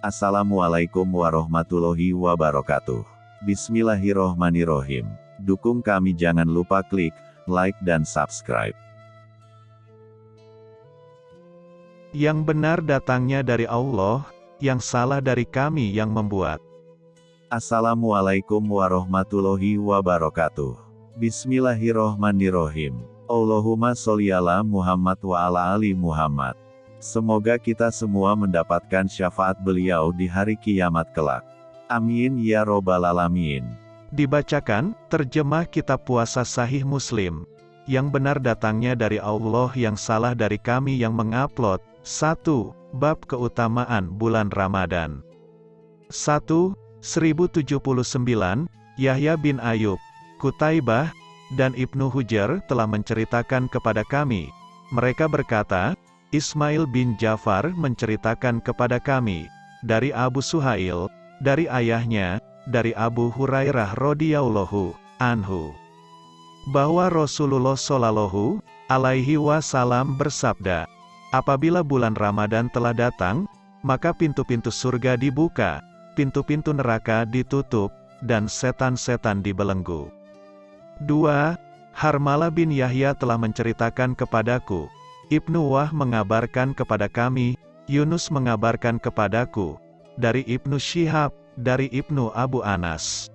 Assalamualaikum warahmatullahi wabarakatuh. Bismillahirrohmanirrohim. Dukung kami jangan lupa klik like dan subscribe. Yang benar datangnya dari Allah, yang salah dari kami yang membuat. Assalamualaikum warahmatullahi wabarakatuh. Bismillahirrohmanirrohim. Allahumma sholli ala Muhammad wa ala ali Muhammad. Semoga kita semua mendapatkan syafaat beliau di hari kiamat kelak. Amin ya robbal alamin. Dibacakan, terjemah kitab puasa sahih muslim. Yang benar datangnya dari Allah yang salah dari kami yang mengupload. 1. Bab keutamaan bulan Ramadan. 1. 1079, Yahya bin Ayub, Kutaibah, dan Ibnu Hujar telah menceritakan kepada kami. Mereka berkata, Ismail bin Jafar menceritakan kepada kami, dari Abu Suhail, dari ayahnya, dari Abu Hurairah radhiyallahu anhu, bahwa Rasulullah shallallahu alaihi wasallam bersabda, apabila bulan Ramadan telah datang, maka pintu-pintu surga dibuka, pintu-pintu neraka ditutup, dan setan-setan dibelenggu. 2. Harmala bin Yahya telah menceritakan kepadaku, Ibnu Wah mengabarkan kepada kami, Yunus mengabarkan kepadaku, dari Ibnu Syihab, dari Ibnu Abu Anas,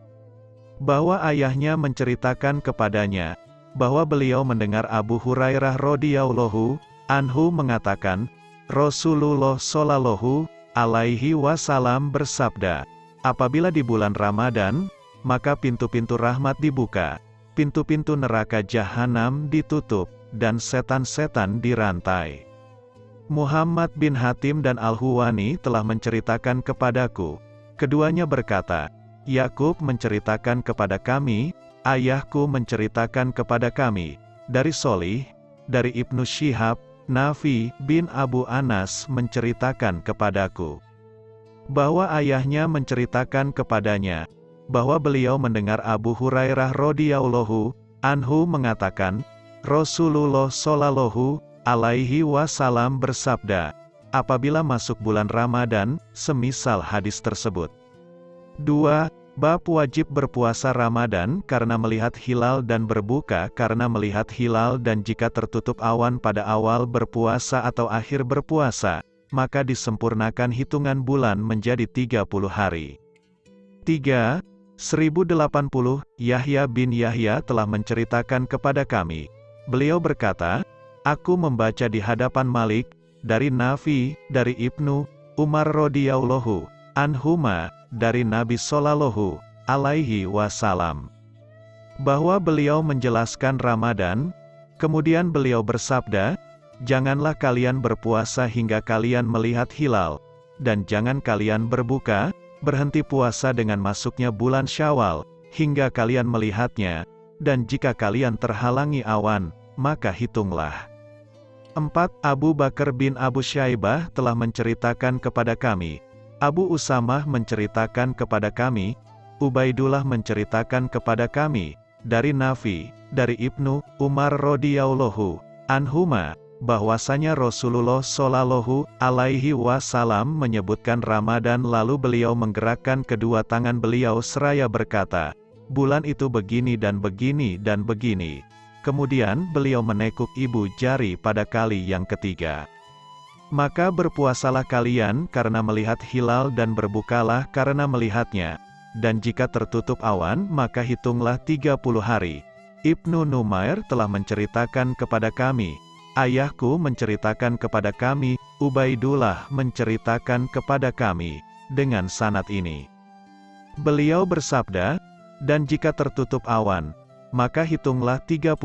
bahwa ayahnya menceritakan kepadanya, bahwa beliau mendengar Abu Hurairah radhiyallahu anhu mengatakan, Rasulullah shallallahu alaihi wasallam bersabda, apabila di bulan Ramadan, maka pintu-pintu rahmat dibuka, pintu-pintu neraka jahanam ditutup, dan setan-setan dirantai. Muhammad bin Hatim dan Al-Huwani telah menceritakan kepadaku. Keduanya berkata, Yakub menceritakan kepada kami, ayahku menceritakan kepada kami, dari Solih, dari Ibnu Syihab, Nafi bin Abu Anas menceritakan kepadaku bahwa ayahnya menceritakan kepadanya bahwa beliau mendengar Abu Hurairah radhiyallahu anhu mengatakan, Rasulullah Shallallahu alaihi wasallam bersabda, apabila masuk bulan Ramadan, semisal hadis tersebut. 2. Bab wajib berpuasa Ramadan karena melihat hilal dan berbuka karena melihat hilal dan jika tertutup awan pada awal berpuasa atau akhir berpuasa, maka disempurnakan hitungan bulan menjadi 30 hari. 3. 1080, Yahya bin Yahya telah menceritakan kepada kami, Beliau berkata, Aku membaca di hadapan Malik, dari Nafi, dari Ibnu, Umar radhiyallahu anhuma, dari Nabi Sallallahu alaihi wasallam. Bahwa beliau menjelaskan Ramadan, kemudian beliau bersabda, Janganlah kalian berpuasa hingga kalian melihat hilal, dan jangan kalian berbuka, berhenti puasa dengan masuknya bulan Syawal, hingga kalian melihatnya, dan jika kalian terhalangi awan, maka hitunglah. 4. Abu Bakar bin Abu Syaibah telah menceritakan kepada kami. Abu Usamah menceritakan kepada kami, Ubaidullah menceritakan kepada kami, dari Nafi, dari Ibnu, Umar radhiyallahu anhuma, bahwasanya Rasulullah Shallallahu alaihi wasallam menyebutkan Ramadan lalu beliau menggerakkan kedua tangan beliau seraya berkata, bulan itu begini dan begini dan begini. Kemudian beliau menekuk ibu jari pada kali yang ketiga. Maka berpuasalah kalian karena melihat hilal dan berbukalah karena melihatnya. Dan jika tertutup awan maka hitunglah 30 hari. Ibnu Numair telah menceritakan kepada kami, ayahku menceritakan kepada kami, Ubaidullah menceritakan kepada kami, dengan sanat ini. Beliau bersabda, dan jika tertutup awan, maka hitunglah 30.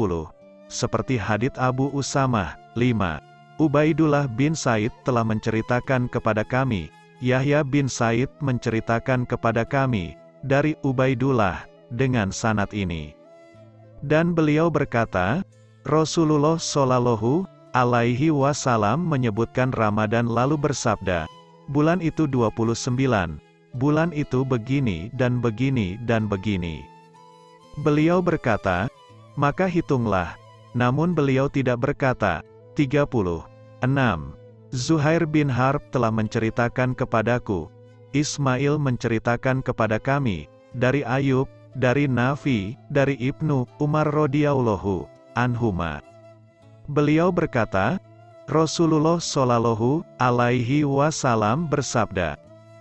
Seperti hadit Abu Usamah, 5. Ubaidullah bin Said telah menceritakan kepada kami, Yahya bin Said menceritakan kepada kami, dari Ubaidullah, dengan sanat ini. Dan beliau berkata, Rasulullah Shallallahu alaihi wasallam menyebutkan Ramadan lalu bersabda, bulan itu 29, bulan itu begini dan begini dan begini. Beliau berkata, maka hitunglah, namun beliau tidak berkata, 36. Zuhair bin Harb telah menceritakan kepadaku, Ismail menceritakan kepada kami, dari Ayub, dari Nafi, dari Ibnu Umar radhiyallahu anhuma. Beliau berkata, Rasulullah Shallallahu alaihi wasallam bersabda,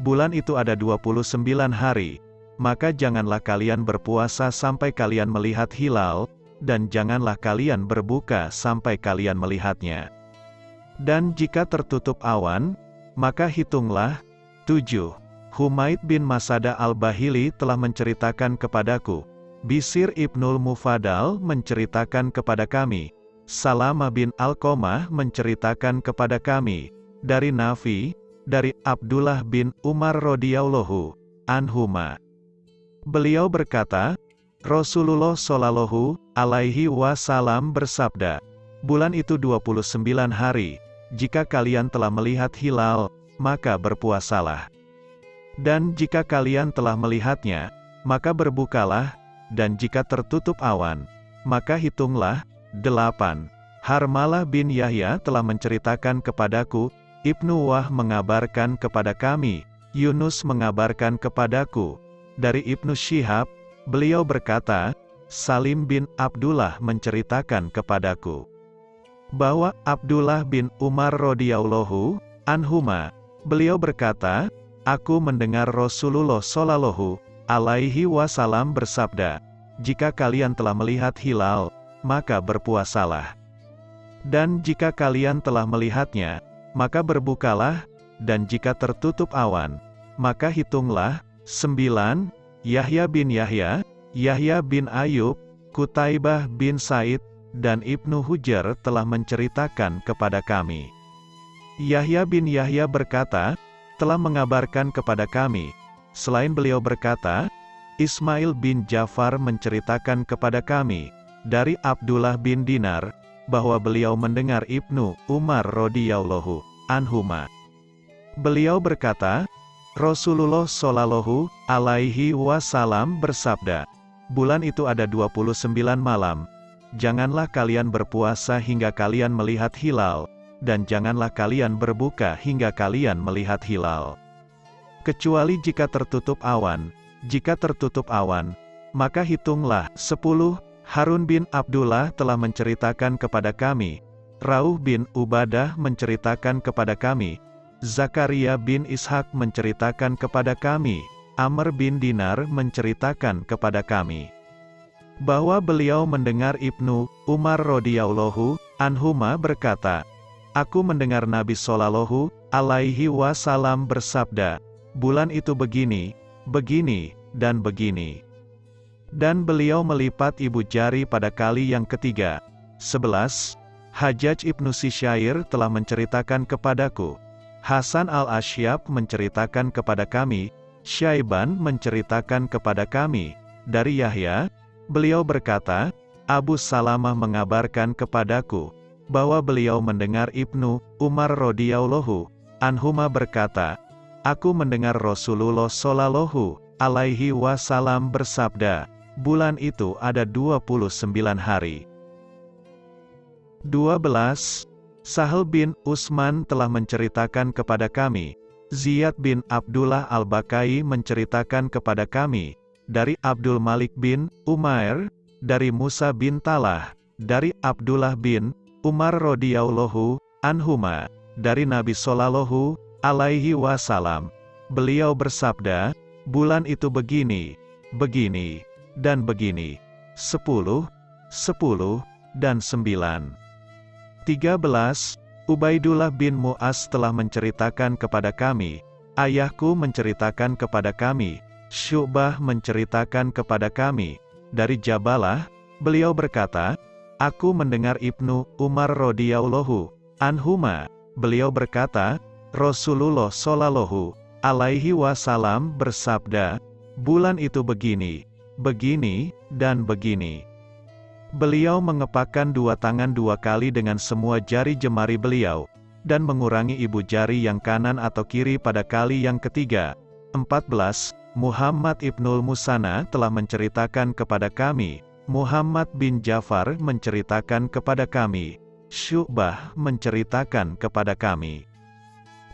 bulan itu ada 29 hari, maka janganlah kalian berpuasa sampai kalian melihat hilal, dan janganlah kalian berbuka sampai kalian melihatnya. Dan jika tertutup awan, maka hitunglah, 7. Humaid bin Masada al-Bahili telah menceritakan kepadaku, Bisir ibnul Mufadal menceritakan kepada kami, Salama bin Al-Qomah menceritakan kepada kami, dari Nafi, dari Abdullah bin Umar radhiyallahu anhuma. Beliau berkata, Rasulullah Shallallahu alaihi wasallam bersabda, bulan itu 29 hari, jika kalian telah melihat hilal, maka berpuasalah. Dan jika kalian telah melihatnya, maka berbukalah, dan jika tertutup awan, maka hitunglah, delapan. Harmalah bin Yahya telah menceritakan kepadaku, Ibnu Wah mengabarkan kepada kami, Yunus mengabarkan kepadaku, dari Ibnu Syihab, beliau berkata, Salim bin Abdullah menceritakan kepadaku bahwa Abdullah bin Umar radhiyallahu anhuma, beliau berkata, aku mendengar Rasulullah shallallahu alaihi wasallam bersabda, jika kalian telah melihat hilal, maka berpuasalah. Dan jika kalian telah melihatnya, maka berbukalah, dan jika tertutup awan, maka hitunglah, 9. Yahya bin Yahya, Yahya bin Ayub, Kutaibah bin Said, dan Ibnu Hujar telah menceritakan kepada kami. Yahya bin Yahya berkata, telah mengabarkan kepada kami, selain beliau berkata, Ismail bin Jafar menceritakan kepada kami, dari Abdullah bin Dinar, bahwa beliau mendengar Ibnu Umar radhiyallahu anhuma. Beliau berkata, Rasulullah Shallallahu alaihi wasallam bersabda, bulan itu ada 29 malam. Janganlah kalian berpuasa hingga kalian melihat hilal, dan janganlah kalian berbuka hingga kalian melihat hilal. Kecuali jika tertutup awan, jika tertutup awan, maka hitunglah, 10, Harun bin Abdullah telah menceritakan kepada kami, Rauh bin Ubadah menceritakan kepada kami, Zakaria bin Ishak menceritakan kepada kami, Amr bin Dinar menceritakan kepada kami, bahwa beliau mendengar Ibnu Umar radhiyallahu anhuma berkata, Aku mendengar Nabi Shallallahu alaihi wasallam bersabda, bulan itu begini, begini, dan begini. Dan beliau melipat ibu jari pada kali yang ketiga. 11. Hajjaj ibnu Sisyair telah menceritakan kepadaku, Hasan al-Asyab menceritakan kepada kami, Syaiban menceritakan kepada kami, dari Yahya, beliau berkata, Abu Salamah mengabarkan kepadaku, bahwa beliau mendengar Ibnu Umar radhiyallahu anhuma berkata, Aku mendengar Rasulullah shallallahu alaihi wasallam bersabda, bulan itu ada 29 hari. 12. Sahel bin Usman telah menceritakan kepada kami, Ziyad bin Abdullah al-Bakai menceritakan kepada kami, dari Abdul Malik bin Umair, dari Musa bin Talah, dari Abdullah bin Umar radhiyallahu anhuma, dari Nabi Shallallahu alaihi wasallam. Beliau bersabda, bulan itu begini, begini, dan begini. Sepuluh, sepuluh, dan sembilan. 13. Ubaidullah bin Mu'az telah menceritakan kepada kami, ayahku menceritakan kepada kami, Syu'bah menceritakan kepada kami, dari Jabalah, beliau berkata, Aku mendengar Ibnu Umar radhiyallahu anhuma, beliau berkata, Rasulullah shallallahu alaihi wasallam bersabda, bulan itu begini, begini, dan begini. Beliau mengepakkan dua tangan dua kali dengan semua jari jemari beliau, dan mengurangi ibu jari yang kanan atau kiri pada kali yang ketiga. 14. Muhammad Ibnul Musana telah menceritakan kepada kami, Muhammad bin Jafar menceritakan kepada kami, Syu'bah menceritakan kepada kami.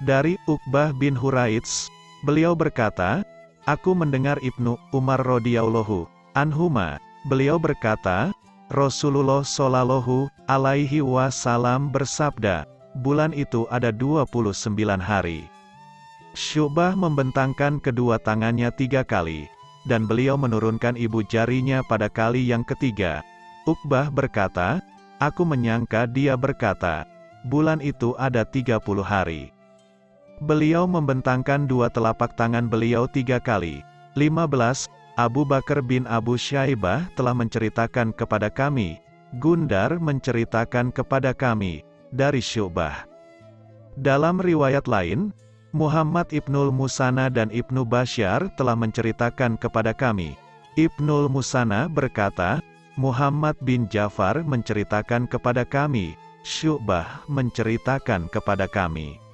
Dari Uqbah bin Huraits, Beliau berkata, Aku mendengar Ibnu Umar radhiyallahu anhuma. Beliau berkata, Rasulullah Shallallahu alaihi wasallam bersabda, bulan itu ada 29 hari. Syubah membentangkan kedua tangannya tiga kali, dan beliau menurunkan ibu jarinya pada kali yang ketiga. Uqbah berkata, Aku menyangka dia berkata, bulan itu ada 30 hari. Beliau membentangkan dua telapak tangan beliau tiga kali. 15. Abu Bakar bin Abu Syaibah telah menceritakan kepada kami, Gundar menceritakan kepada kami, dari Syubah. Dalam riwayat lain, Muhammad Ibnul Musana dan Ibnu Basyar telah menceritakan kepada kami. Ibnul Musana berkata, Muhammad bin Jafar menceritakan kepada kami, Syubah menceritakan kepada kami.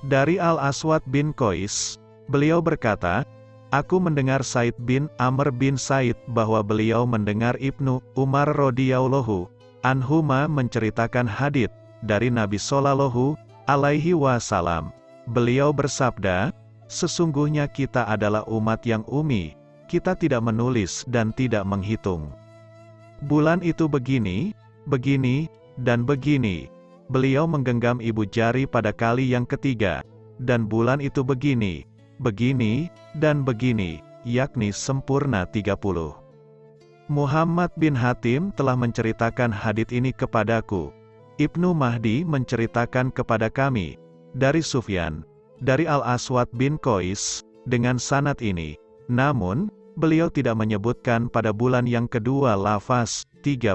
Dari Al-Aswad bin Qais, beliau berkata, Aku mendengar Said bin Amr bin Said bahwa beliau mendengar Ibnu Umar radhiyallahu anhuma menceritakan hadith dari Nabi Sallallahu alaihi wasallam. Beliau bersabda, sesungguhnya kita adalah umat yang umi, kita tidak menulis dan tidak menghitung. Bulan itu begini, begini, dan begini, beliau menggenggam ibu jari pada kali yang ketiga, dan bulan itu begini, begini, dan begini, yakni sempurna 30. Muhammad bin Hatim telah menceritakan hadit ini kepadaku. Ibnu Mahdi menceritakan kepada kami, dari Sufyan, dari Al-Aswad bin Qais, dengan sanat ini. Namun, beliau tidak menyebutkan pada bulan yang kedua lafaz 30.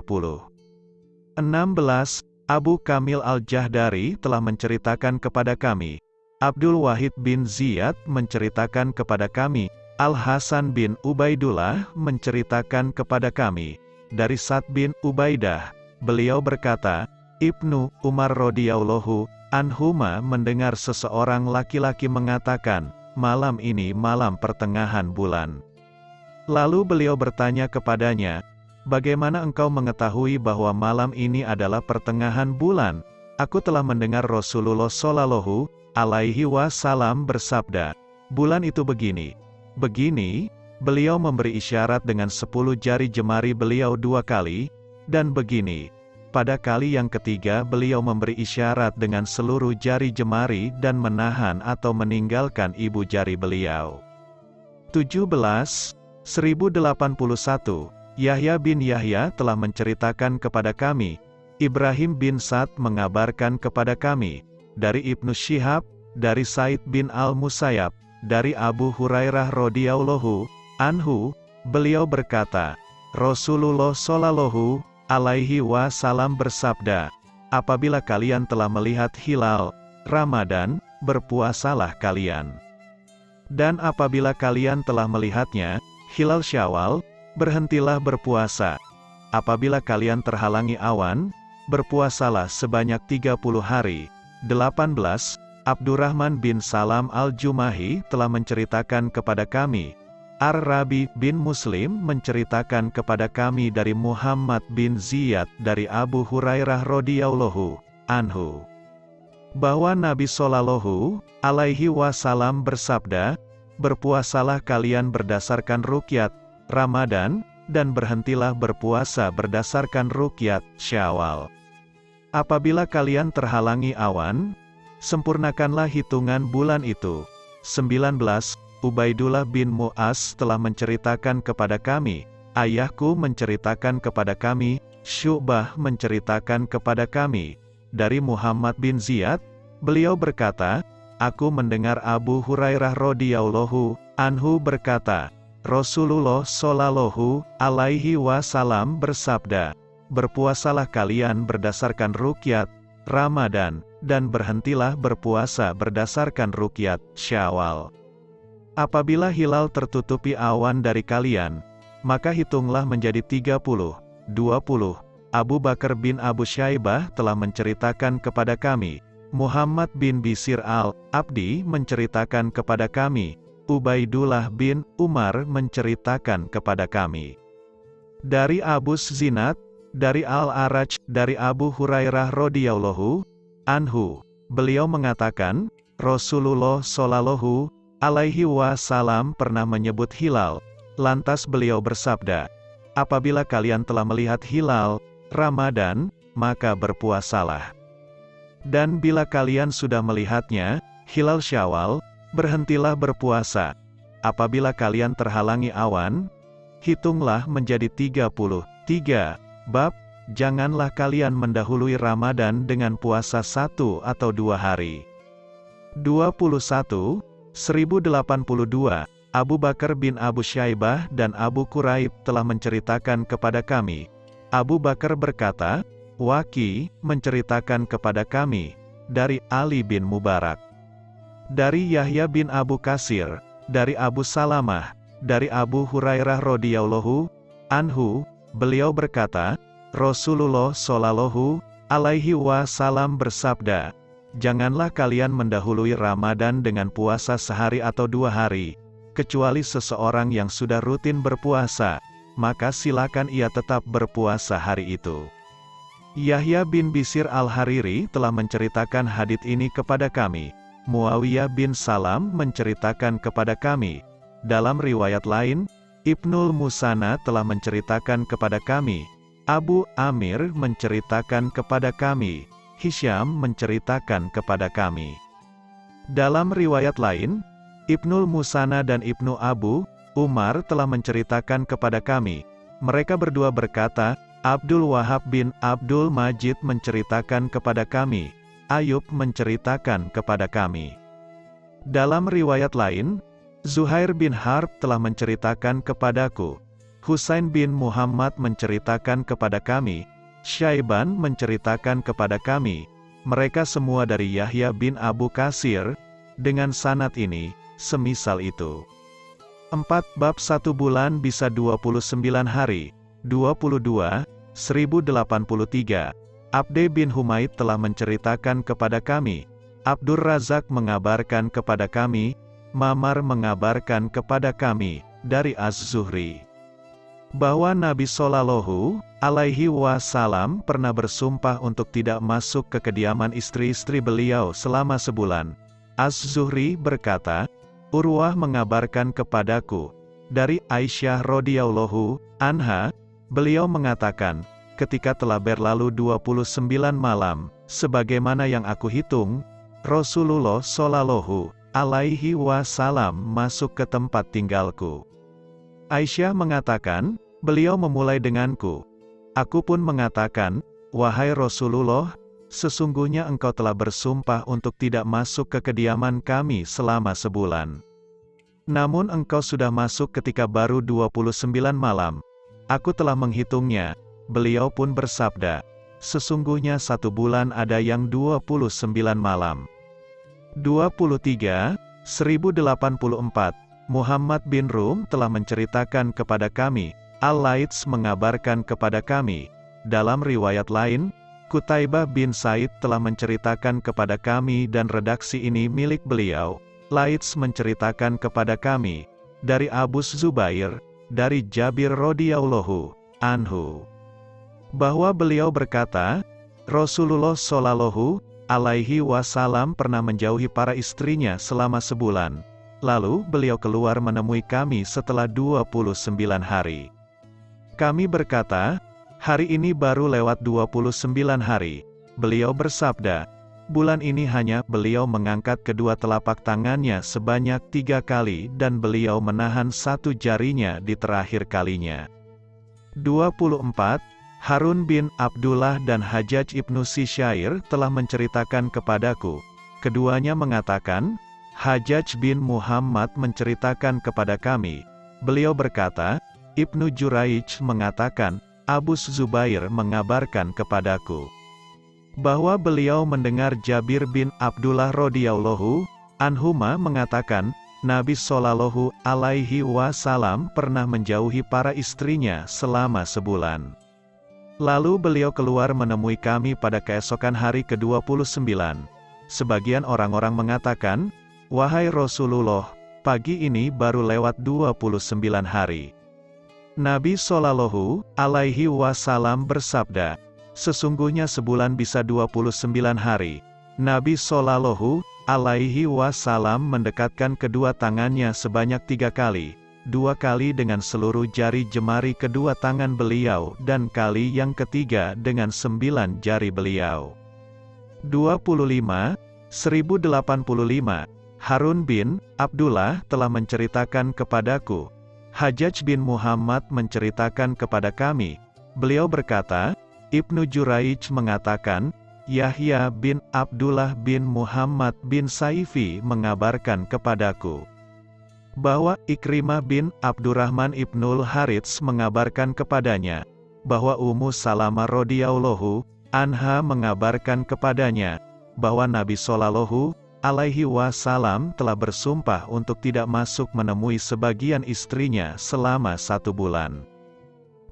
16. Abu Kamil Al-Jahdari telah menceritakan kepada kami. Abdul Wahid bin Ziyad menceritakan kepada kami. Al-Hasan bin Ubaidullah menceritakan kepada kami. Dari Sa'd bin Ubaidah, beliau berkata, Ibnu Umar radhiyallahu anhuma mendengar seseorang laki-laki mengatakan, malam ini malam pertengahan bulan. Lalu beliau bertanya kepadanya, Bagaimana engkau mengetahui bahwa malam ini adalah pertengahan bulan? Aku telah mendengar Rasulullah Shallallahu alaihi wasallam bersabda, bulan itu begini. Begini, beliau memberi isyarat dengan sepuluh jari jemari beliau dua kali, dan begini, pada kali yang ketiga beliau memberi isyarat dengan seluruh jari jemari dan menahan atau meninggalkan ibu jari beliau. 17. 1081 Yahya bin Yahya telah menceritakan kepada kami, Ibrahim bin Sa'd mengabarkan kepada kami, dari Ibnu Syihab, dari Said bin Al-Musayyab, dari Abu Hurairah radhiyallahu anhu, beliau berkata, Rasulullah shallallahu alaihi wasallam bersabda, apabila kalian telah melihat hilal Ramadan, berpuasalah kalian. Dan apabila kalian telah melihatnya, hilal Syawal, berhentilah berpuasa. Apabila kalian terhalangi awan, berpuasalah sebanyak 30 hari. 18. Abdurrahman bin Salam al-Jumahi telah menceritakan kepada kami. Ar-Rabi bin Muslim menceritakan kepada kami dari Muhammad bin Ziyad dari Abu Hurairah radhiyallahu anhu bahwa Nabi Shallallahu alaihi wasallam bersabda, "Berpuasalah kalian berdasarkan rukyat Ramadan, dan berhentilah berpuasa berdasarkan rukyat Syawal. Apabila kalian terhalangi awan, sempurnakanlah hitungan bulan itu. 19. Ubaidullah bin Mu'az telah menceritakan kepada kami, ayahku menceritakan kepada kami, Syubah menceritakan kepada kami, dari Muhammad bin Ziyad, beliau berkata, Aku mendengar Abu Hurairah radhiyallahu anhu berkata, Rasulullah Shallallahu alaihi wasallam bersabda, "Berpuasalah kalian berdasarkan rukyat Ramadan dan berhentilah berpuasa berdasarkan rukyat Syawal." Apabila hilal tertutupi awan dari kalian, maka hitunglah menjadi 30, 20. Abu Bakar bin Abu Syaibah telah menceritakan kepada kami, Muhammad bin Bisir al-Abdi menceritakan kepada kami, Ubaidullah bin Umar menceritakan kepada kami. Dari Abu Zinat, dari Al-Araj, dari Abu Hurairah radhiyallahu anhu, beliau mengatakan, Rasulullah shallallahu alaihi wasallam pernah menyebut hilal, lantas beliau bersabda, apabila kalian telah melihat hilal, Ramadan, maka berpuasalah. Dan bila kalian sudah melihatnya, hilal syawal, berhentilah berpuasa. Apabila kalian terhalangi awan, hitunglah menjadi 33. Bab, janganlah kalian mendahului Ramadan dengan puasa satu atau dua hari. 21, 1082, Abu Bakar bin Abu Syaibah dan Abu Quraib telah menceritakan kepada kami. Abu Bakar berkata, Waki, menceritakan kepada kami, dari Ali bin Mubarak. Dari Yahya bin Abu Kasir, dari Abu Salamah, dari Abu Hurairah radhiyallahu anhu, beliau berkata, Rasulullah shallallahu alaihi wasallam bersabda, Janganlah kalian mendahului Ramadan dengan puasa sehari atau dua hari, kecuali seseorang yang sudah rutin berpuasa, maka silakan ia tetap berpuasa hari itu. Yahya bin Bisir al-Hariri telah menceritakan hadit ini kepada kami. Muawiyah bin Salam menceritakan kepada kami. Dalam riwayat lain, Ibnul Musana telah menceritakan kepada kami. Abu Amir menceritakan kepada kami. Hisham menceritakan kepada kami. Dalam riwayat lain, Ibnul Musana dan Ibnu Abu Umar telah menceritakan kepada kami. Mereka berdua berkata, Abdul Wahab bin Abdul Majid menceritakan kepada kami. Ayub menceritakan kepada kami. Dalam riwayat lain, Zuhair bin Harb telah menceritakan kepadaku. Husain bin Muhammad menceritakan kepada kami, Syaiban menceritakan kepada kami, mereka semua dari Yahya bin Abu Kasir, dengan sanat ini, semisal itu. 4 bab 1 bulan bisa 29 hari, 22, 1083. Abde bin Humaid telah menceritakan kepada kami, Abdur Razak mengabarkan kepada kami, Mamar mengabarkan kepada kami, dari Az-Zuhri bahwa Nabi Shallallahu Alaihi Wasallam pernah bersumpah untuk tidak masuk ke kediaman istri-istri beliau selama sebulan. Az-Zuhri berkata, Urwah mengabarkan kepadaku, dari Aisyah radhiyallahu anha, beliau mengatakan, ketika telah berlalu 29 malam, sebagaimana yang aku hitung, Rasulullah Shallallahu alaihi wasallam masuk ke tempat tinggalku. Aisyah mengatakan, Beliau memulai denganku. Aku pun mengatakan, Wahai Rasulullah, sesungguhnya engkau telah bersumpah untuk tidak masuk ke kediaman kami selama sebulan. Namun engkau sudah masuk ketika baru 29 malam. Aku telah menghitungnya. Beliau pun bersabda, sesungguhnya satu bulan ada yang 29 malam. 23, 1084, Muhammad bin Rum telah menceritakan kepada kami, Al-Laits mengabarkan kepada kami, dalam riwayat lain, Kutaibah bin Said telah menceritakan kepada kami dan redaksi ini milik beliau. Laits menceritakan kepada kami, dari Abu Zubair, dari Jabir radhiyallahu anhu, bahwa beliau berkata, Rasulullah shallallahu alaihi wasallam pernah menjauhi para istrinya selama sebulan. Lalu beliau keluar menemui kami setelah 29 hari. Kami berkata, hari ini baru lewat 29 hari. Beliau bersabda, bulan ini hanya beliau mengangkat kedua telapak tangannya sebanyak tiga kali dan beliau menahan satu jarinya di terakhir kalinya. 24. Harun bin Abdullah dan Hajjaj ibnu Sisyair telah menceritakan kepadaku. Keduanya mengatakan, Hajjaj bin Muhammad menceritakan kepada kami. Beliau berkata, Ibnu Juraij mengatakan, Abu Zubair mengabarkan kepadaku bahwa beliau mendengar Jabir bin Abdullah radhiyallahu anhuma mengatakan, Nabi Shallallahu alaihi wasallam pernah menjauhi para istrinya selama sebulan. Lalu beliau keluar menemui kami pada keesokan hari ke-29. Sebagian orang-orang mengatakan, Wahai Rasulullah, pagi ini baru lewat 29 hari. Nabi Shallallahu alaihi wasallam bersabda, Sesungguhnya sebulan bisa 29 hari. Nabi Shallallahu alaihi wasallam mendekatkan kedua tangannya sebanyak tiga kali, dua kali dengan seluruh jari jemari kedua tangan beliau dan kali yang ketiga dengan sembilan jari beliau. 25, 1085, Harun bin Abdullah telah menceritakan kepadaku, Hajjaj bin Muhammad menceritakan kepada kami, beliau berkata, Ibnu Juraij mengatakan, Yahya bin Abdullah bin Muhammad bin Saifi mengabarkan kepadaku bahwa Ikrimah bin Abdurrahman ibnul Harits mengabarkan kepadanya bahwa Ummu Salama radhiyallahu anha mengabarkan kepadanya bahwa Nabi Shallallahu alaihi wasallam telah bersumpah untuk tidak masuk menemui sebagian istrinya selama satu bulan.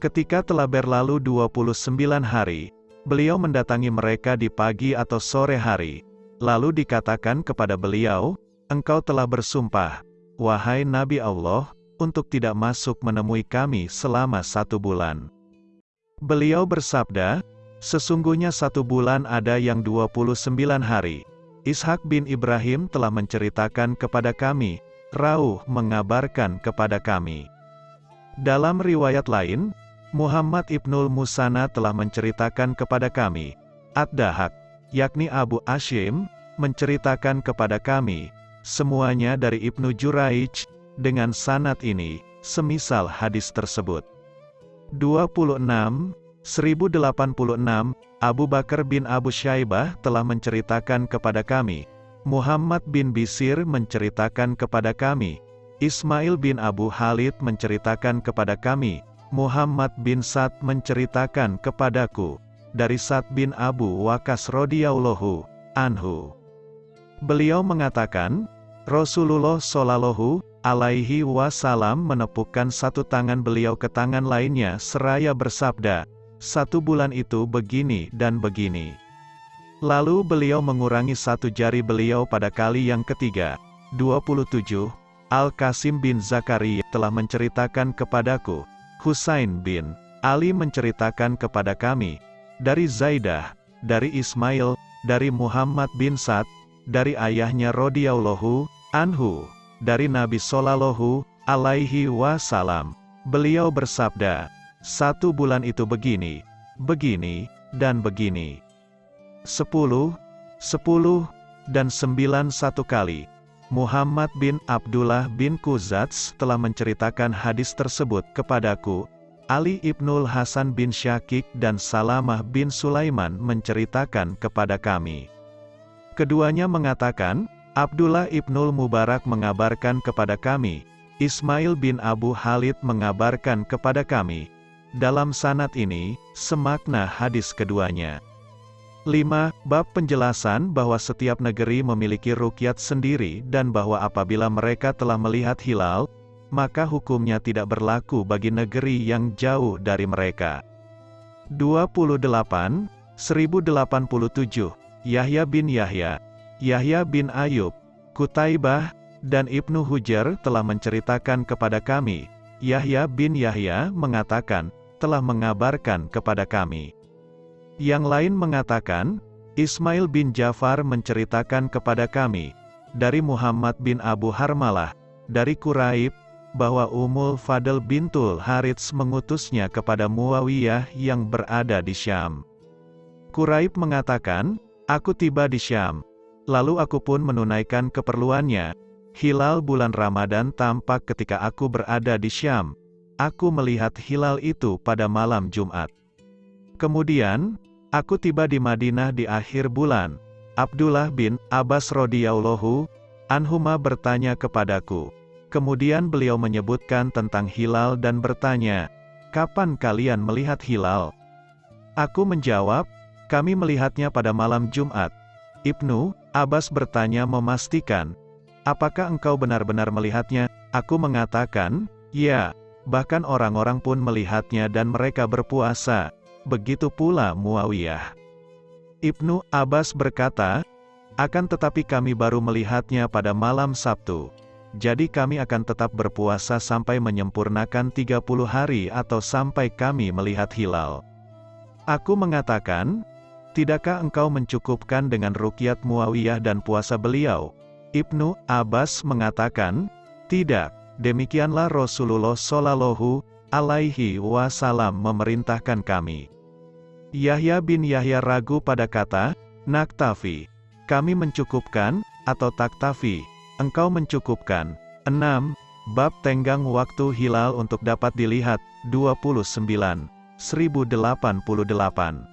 Ketika telah berlalu 29 hari, Beliau mendatangi mereka di pagi atau sore hari, lalu dikatakan kepada beliau, Engkau telah bersumpah, wahai Nabi Allah, untuk tidak masuk menemui kami selama satu bulan. Beliau bersabda, Sesungguhnya satu bulan ada yang 29 hari. Ishak bin Ibrahim telah menceritakan kepada kami, Rauh mengabarkan kepada kami. Dalam riwayat lain, Muhammad Ibnul Musana telah menceritakan kepada kami, Ad-Dahak, yakni Abu Ashim, menceritakan kepada kami, semuanya dari Ibnu Juraij, dengan sanat ini, semisal hadis tersebut. 26, 1086, Abu Bakar bin Abu Syaibah telah menceritakan kepada kami, Muhammad bin Bisir menceritakan kepada kami, Ismail bin Abu Halid menceritakan kepada kami, Muhammad bin Sa'd menceritakan kepadaku, dari Sa'd bin Abu Wakas radhiyallahu anhu. Beliau mengatakan, Rasulullah Shallallahu alaihi wasallam menepukkan satu tangan beliau ke tangan lainnya seraya bersabda, satu bulan itu begini dan begini. Lalu beliau mengurangi satu jari beliau pada kali yang ketiga. 27. Al-Qasim bin Zakaria telah menceritakan kepadaku, Husain bin Ali menceritakan kepada kami, dari Zaidah, dari Ismail, dari Muhammad bin Sa'd, dari ayahnya radhiyallahu anhu, dari Nabi Sallallahu alaihi wasallam. Beliau bersabda, satu bulan itu begini, begini, dan begini. Sepuluh, sepuluh, dan sembilan satu kali. Muhammad bin Abdullah bin Kuzats telah menceritakan hadis tersebut kepadaku. Ali ibnul Hasan bin Syakik dan Salamah bin Sulaiman menceritakan kepada kami. Keduanya mengatakan, Abdullah ibnul Mubarak mengabarkan kepada kami, Ismail bin Abu Halid mengabarkan kepada kami. Dalam sanat ini, semakna hadis keduanya. 5. Bab penjelasan bahwa setiap negeri memiliki rukyat sendiri dan bahwa apabila mereka telah melihat hilal, maka hukumnya tidak berlaku bagi negeri yang jauh dari mereka. 28, 1087, Yahya bin Yahya, Yahya bin Ayub, Kutaibah, dan Ibnu Hujar telah menceritakan kepada kami, Yahya bin Yahya mengatakan, telah mengabarkan kepada kami. Yang lain mengatakan, Ismail bin Jafar menceritakan kepada kami, dari Muhammad bin Abu Harmalah, dari Quraib, bahwa Umul Fadl bintul Harits mengutusnya kepada Muawiyah yang berada di Syam. Quraib mengatakan, Aku tiba di Syam. Lalu aku pun menunaikan keperluannya. Hilal bulan Ramadan tampak ketika aku berada di Syam. Aku melihat hilal itu pada malam Jumat. Kemudian, aku tiba di Madinah di akhir bulan. Abdullah bin Abbas radhiyallahu anhuma bertanya kepadaku. Kemudian beliau menyebutkan tentang hilal dan bertanya, "Kapan kalian melihat hilal?" Aku menjawab, "Kami melihatnya pada malam Jumat." Ibnu Abbas bertanya memastikan, "Apakah engkau benar-benar melihatnya?" Aku mengatakan, "Ya." Bahkan orang-orang pun melihatnya dan mereka berpuasa. Begitu pula Muawiyah. Ibnu Abbas berkata, akan tetapi kami baru melihatnya pada malam Sabtu. Jadi kami akan tetap berpuasa sampai menyempurnakan 30 hari atau sampai kami melihat hilal. Aku mengatakan, tidakkah engkau mencukupkan dengan rukyat Muawiyah dan puasa beliau? Ibnu Abbas mengatakan, tidak, demikianlah Rasulullah Shallallahu alaihi wasallam memerintahkan kami. Yahya bin Yahya ragu pada kata, naktafi. Kami mencukupkan, atau taktafi. Engkau mencukupkan. 6. Bab tenggang waktu hilal untuk dapat dilihat, 29. 1088.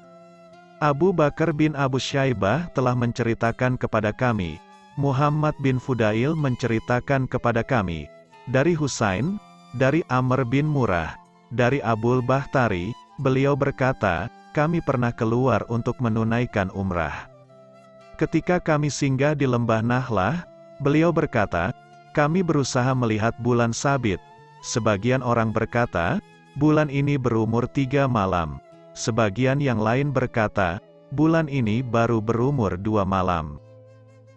Abu Bakar bin Abu Syaibah telah menceritakan kepada kami, Muhammad bin Fudail menceritakan kepada kami, dari Husain, dari Amr bin Murah, dari Abul Bahtari, beliau berkata, kami pernah keluar untuk menunaikan umrah. Ketika kami singgah di lembah Nahlah, beliau berkata, kami berusaha melihat bulan sabit. Sebagian orang berkata, bulan ini berumur tiga malam. Sebagian yang lain berkata, bulan ini baru berumur dua malam.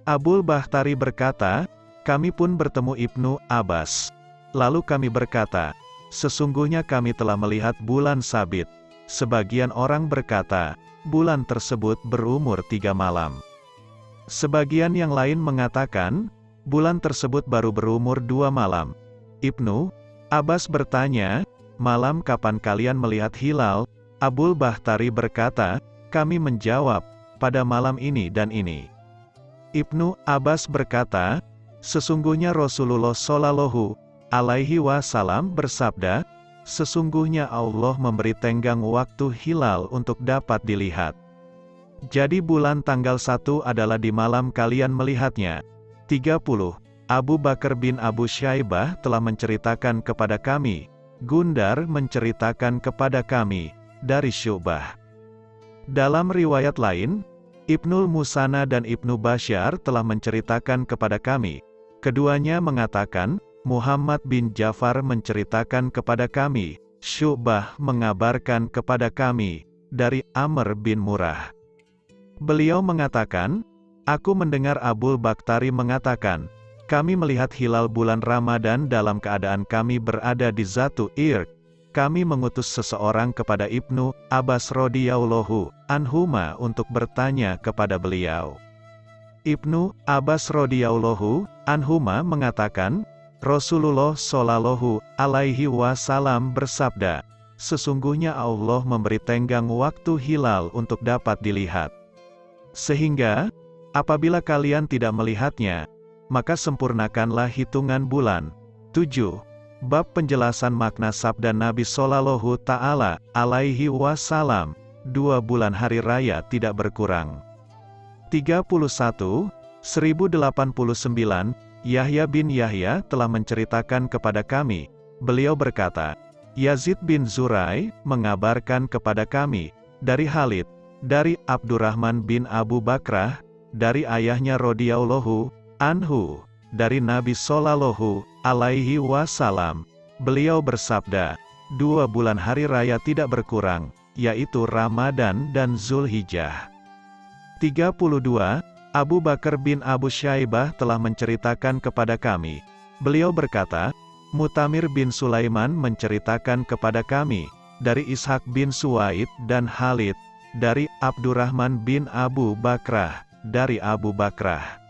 Abul Bahtari berkata, kami pun bertemu Ibnu Abbas. Lalu kami berkata, sesungguhnya kami telah melihat bulan sabit. Sebagian orang berkata, bulan tersebut berumur tiga malam. Sebagian yang lain mengatakan, Bulan tersebut baru berumur dua malam. Ibnu Abbas bertanya, malam kapan kalian melihat hilal? Abul Bahtari berkata, kami menjawab, pada malam ini dan ini. Ibnu Abbas berkata, sesungguhnya Rasulullah Shallallahu alaihi wasallam bersabda, sesungguhnya Allah memberi tenggang waktu hilal untuk dapat dilihat. Jadi bulan tanggal 1 adalah di malam kalian melihatnya. 30. Abu Bakar bin Abu Syaibah telah menceritakan kepada kami, Gundar menceritakan kepada kami, dari Syubah. Dalam riwayat lain, Ibnul Musana dan Ibnu Bashar telah menceritakan kepada kami. Keduanya mengatakan, Muhammad bin Jafar menceritakan kepada kami, Syubah mengabarkan kepada kami, dari Amr bin Murah. Beliau mengatakan, Aku mendengar Abul Baktari mengatakan, kami melihat hilal bulan Ramadan dalam keadaan kami berada di Zatu Irk. Kami mengutus seseorang kepada Ibnu Abbas radhiyallahu anhuma untuk bertanya kepada beliau. Ibnu Abbas radhiyallahu anhuma mengatakan, Rasulullah shallallahu alaihi wasallam bersabda, sesungguhnya Allah memberi tenggang waktu hilal untuk dapat dilihat. Sehingga, Apabila kalian tidak melihatnya, maka sempurnakanlah hitungan bulan. 7. Bab penjelasan makna sabda Nabi Sallallahu Ta'ala alaihi wasallam, dua bulan hari raya tidak berkurang. 31. 1089, Yahya bin Yahya telah menceritakan kepada kami, beliau berkata, Yazid bin Zurai mengabarkan kepada kami, dari Halid, dari Abdurrahman bin Abu Bakrah, dari ayahnya radhiyallahu anhu, dari Nabi Sallallahu alaihi wasallam. Beliau bersabda, dua bulan hari raya tidak berkurang, yaitu Ramadan dan Zulhijjah. 32. Abu Bakar bin Abu Syaibah telah menceritakan kepada kami. Beliau berkata, Mutamir bin Sulaiman menceritakan kepada kami, dari Ishak bin Suwaid dan Halid, dari Abdurrahman bin Abu Bakrah, dari Abu Bakrah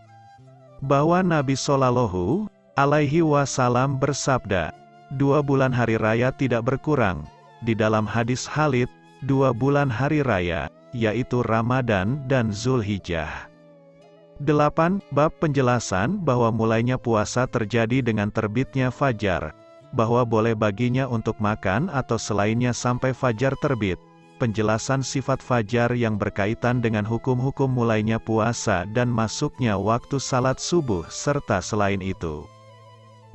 bahwa Nabi Shallallahu alaihi wasallam bersabda, dua bulan hari raya tidak berkurang. Di dalam hadis Halid, dua bulan hari raya, yaitu Ramadan dan Zulhijjah. 8. Bab penjelasan bahwa mulainya puasa terjadi dengan terbitnya fajar, bahwa boleh baginya untuk makan atau selainnya sampai fajar terbit penjelasan sifat fajar yang berkaitan dengan hukum-hukum mulainya puasa dan masuknya waktu salat subuh serta selain itu.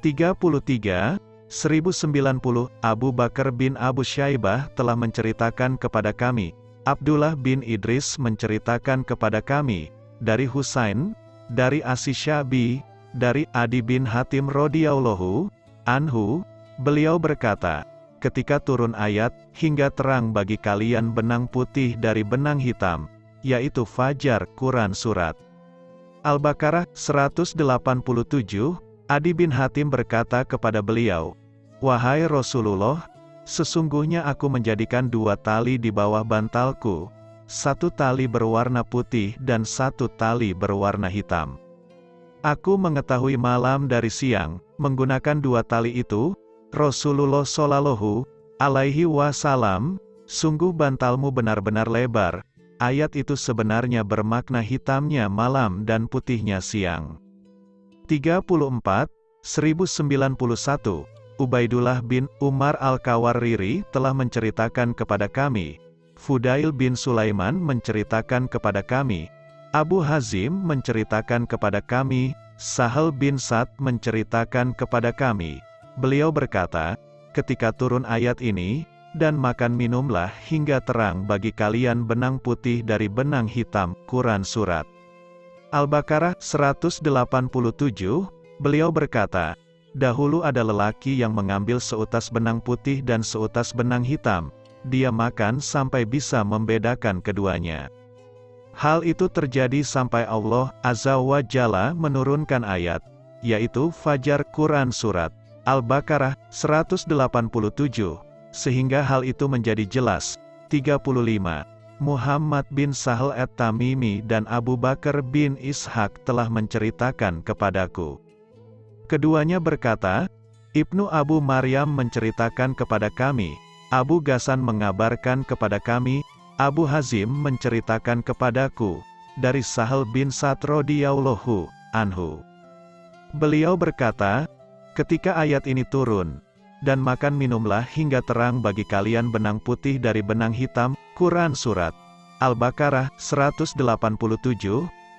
33, 1090, Abu Bakar bin Abu Syaibah telah menceritakan kepada kami, Abdullah bin Idris menceritakan kepada kami, dari Husain, dari Asisyabi, dari Adi bin Hatim radhiyallahu anhu, beliau berkata, ketika turun ayat, hingga terang bagi kalian benang putih dari benang hitam, yaitu Fajar Quran Surat. Al-Baqarah 187, Adi bin Hatim berkata kepada beliau, Wahai Rasulullah, sesungguhnya aku menjadikan dua tali di bawah bantalku, satu tali berwarna putih dan satu tali berwarna hitam. Aku mengetahui malam dari siang, menggunakan dua tali itu, Rasulullah Shallallahu alaihi wasallam, sungguh bantalmu benar-benar lebar, ayat itu sebenarnya bermakna hitamnya malam dan putihnya siang. 34, 1091, Ubaidullah bin Umar Al-Kawariri telah menceritakan kepada kami, Fudail bin Sulaiman menceritakan kepada kami, Abu Hazim menceritakan kepada kami, Sahal bin Sa'd menceritakan kepada kami. Beliau berkata, ketika turun ayat ini, dan makan minumlah hingga terang bagi kalian benang putih dari benang hitam, Quran Surat. Al-Baqarah 187, beliau berkata, Dahulu ada lelaki yang mengambil seutas benang putih dan seutas benang hitam, dia makan sampai bisa membedakan keduanya. Hal itu terjadi sampai Allah Azza wa Jalla menurunkan ayat, yaitu Fajar Quran Surat Al-Baqarah 187, sehingga hal itu menjadi jelas. 35. Muhammad bin Sahal at-Tamimi dan Abu Bakar bin Ishaq telah menceritakan kepadaku. Keduanya berkata, Ibnu Abu Maryam menceritakan kepada kami, Abu Gasan mengabarkan kepada kami, Abu Hazim menceritakan kepadaku, dari Sahal bin Sa'd radhiyallahu anhu. Beliau berkata, ketika ayat ini turun, dan makan minumlah hingga terang bagi kalian benang putih dari benang hitam, Quran Surat Al-Baqarah 187,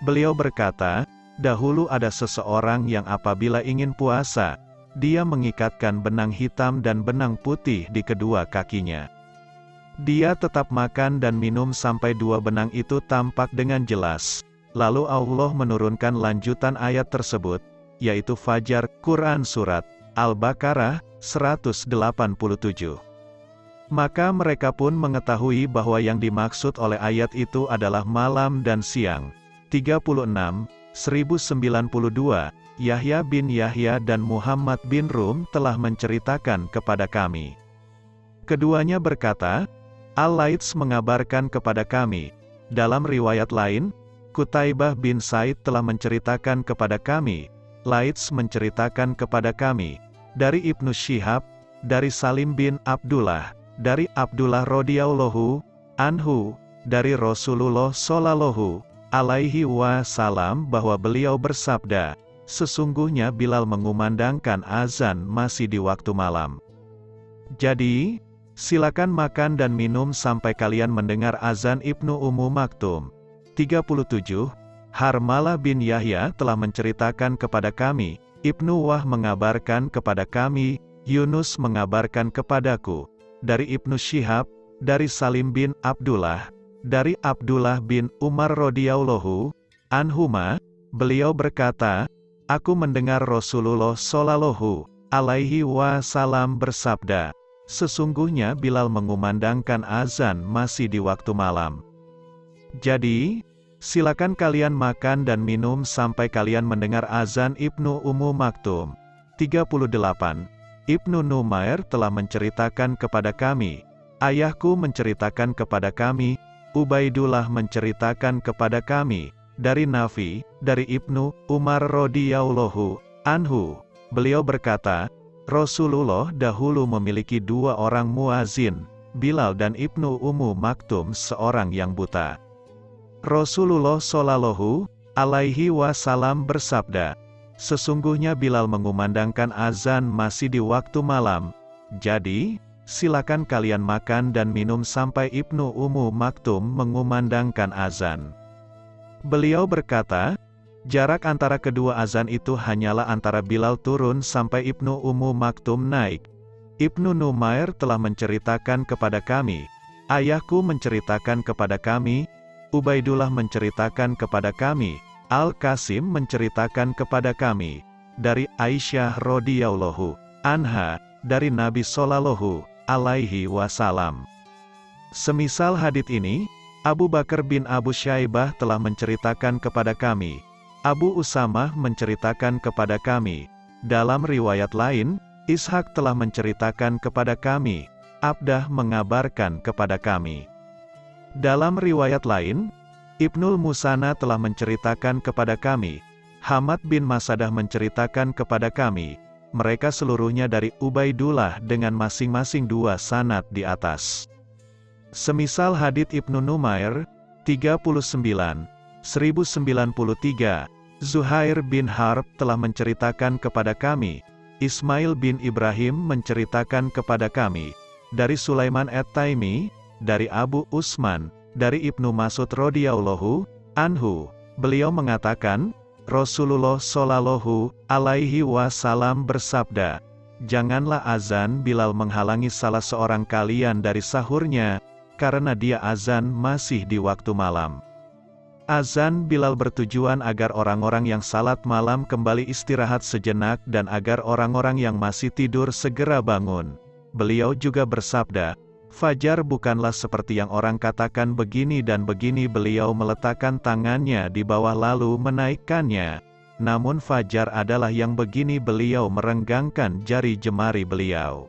beliau berkata, Dahulu ada seseorang yang apabila ingin puasa, dia mengikatkan benang hitam dan benang putih di kedua kakinya. Dia tetap makan dan minum sampai dua benang itu tampak dengan jelas. Lalu Allah menurunkan lanjutan ayat tersebut, yaitu Fajar, Quran Surat, Al-Baqarah, 187. Maka mereka pun mengetahui bahwa yang dimaksud oleh ayat itu adalah malam dan siang. 36, 1092, Yahya bin Yahya dan Muhammad bin Rum telah menceritakan kepada kami. Keduanya berkata, Al-Laits mengabarkan kepada kami. Dalam riwayat lain, Kutaibah bin Said telah menceritakan kepada kami. Laits menceritakan kepada kami. Dari Ibnu Syihab, dari Salim bin Abdullah, dari Abdullah radhiyallahu anhu, dari Rasulullah sallallahu alaihi wasallam bahwa beliau bersabda, sesungguhnya Bilal mengumandangkan azan masih di waktu malam. Jadi, silakan makan dan minum sampai kalian mendengar azan Ibnu Ummu Maktum. 37. Harmalah bin Yahya telah menceritakan kepada kami, Ibnu Wah mengabarkan kepada kami, Yunus mengabarkan kepadaku, dari Ibnu Syihab, dari Salim bin Abdullah, dari Abdullah bin Umar radhiyallahu anhuma, beliau berkata, Aku mendengar Rasulullah shallallahu alaihi wasallam bersabda, Sesungguhnya Bilal mengumandangkan azan masih di waktu malam. Jadi, silakan kalian makan dan minum sampai kalian mendengar azan Ibnu Ummu Maktum. 38. Ibnu Numair telah menceritakan kepada kami, ayahku menceritakan kepada kami, Ubaidullah menceritakan kepada kami, dari Nafi, dari Ibnu Umar radhiyallahu anhu, beliau berkata, Rasulullah dahulu memiliki dua orang muazin, Bilal dan Ibnu Ummu Maktum seorang yang buta. Rasulullah Shallallahu alaihi wasallam bersabda, Sesungguhnya Bilal mengumandangkan azan masih di waktu malam, jadi, silakan kalian makan dan minum sampai Ibnu Ummu Maktum mengumandangkan azan. Beliau berkata, jarak antara kedua azan itu hanyalah antara Bilal turun sampai Ibnu Ummu Maktum naik. Ibnu Numair telah menceritakan kepada kami, ayahku menceritakan kepada kami, Ubaidullah menceritakan kepada kami, Al-Qasim menceritakan kepada kami, dari Aisyah radhiyallahu anha, dari Nabi Sallallahu alaihi wasallam. Semisal hadit ini, Abu Bakar bin Abu Syaibah telah menceritakan kepada kami. Abu Usamah menceritakan kepada kami. Dalam riwayat lain, Ishak telah menceritakan kepada kami. Abdah mengabarkan kepada kami. Dalam riwayat lain, Ibnul Musana telah menceritakan kepada kami, Hamad bin Masadah menceritakan kepada kami, mereka seluruhnya dari Ubaidullah dengan masing-masing dua sanat di atas. Semisal hadith Ibnu Numair, 39, 1093, Zuhair bin Harb telah menceritakan kepada kami, Ismail bin Ibrahim menceritakan kepada kami, dari Sulaiman at-Taimi, dari Abu Usman, dari Ibnu Masud radhiyallahu anhu, beliau mengatakan, Rasulullah shallallahu alaihi wasallam bersabda, Janganlah azan Bilal menghalangi salah seorang kalian dari sahurnya, karena dia azan masih di waktu malam. Azan Bilal bertujuan agar orang-orang yang salat malam kembali istirahat sejenak dan agar orang-orang yang masih tidur segera bangun. Beliau juga bersabda, Fajar bukanlah seperti yang orang katakan begini dan begini beliau meletakkan tangannya di bawah lalu menaikkannya. Namun Fajar adalah yang begini beliau merenggangkan jari jemari beliau.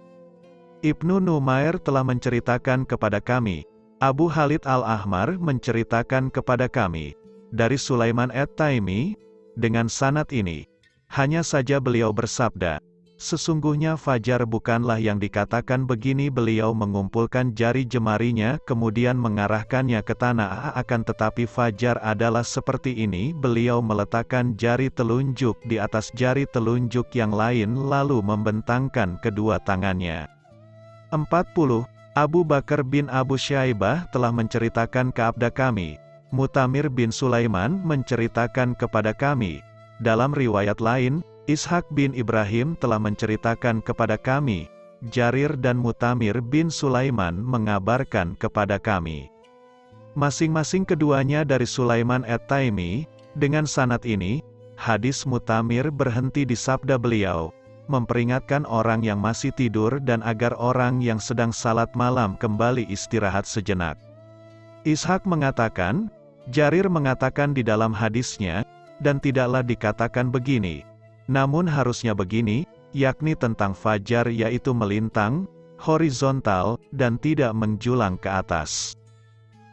Ibnu Numair telah menceritakan kepada kami, Abu Khalid Al-Ahmar menceritakan kepada kami, dari Sulaiman at-Taimi, dengan sanat ini, hanya saja beliau bersabda, Sesungguhnya Fajar bukanlah yang dikatakan begini beliau mengumpulkan jari jemarinya kemudian mengarahkannya ke tanah akan tetapi Fajar adalah seperti ini beliau meletakkan jari telunjuk di atas jari telunjuk yang lain lalu membentangkan kedua tangannya. 40. Abu Bakar bin Abu Syaibah telah menceritakan keabda kami. Mutamir bin Sulaiman menceritakan kepada kami. Dalam riwayat lain, Ishak bin Ibrahim telah menceritakan kepada kami, Jarir dan Mutamir bin Sulaiman mengabarkan kepada kami. Masing-masing keduanya dari Sulaiman at-Taimi, dengan sanat ini, hadis Mutamir berhenti di sabda beliau, memperingatkan orang yang masih tidur dan agar orang yang sedang salat malam kembali istirahat sejenak. Ishak mengatakan, Jarir mengatakan di dalam hadisnya, dan tidaklah dikatakan begini, namun harusnya begini, yakni tentang fajar yaitu melintang, horizontal, dan tidak menjulang ke atas.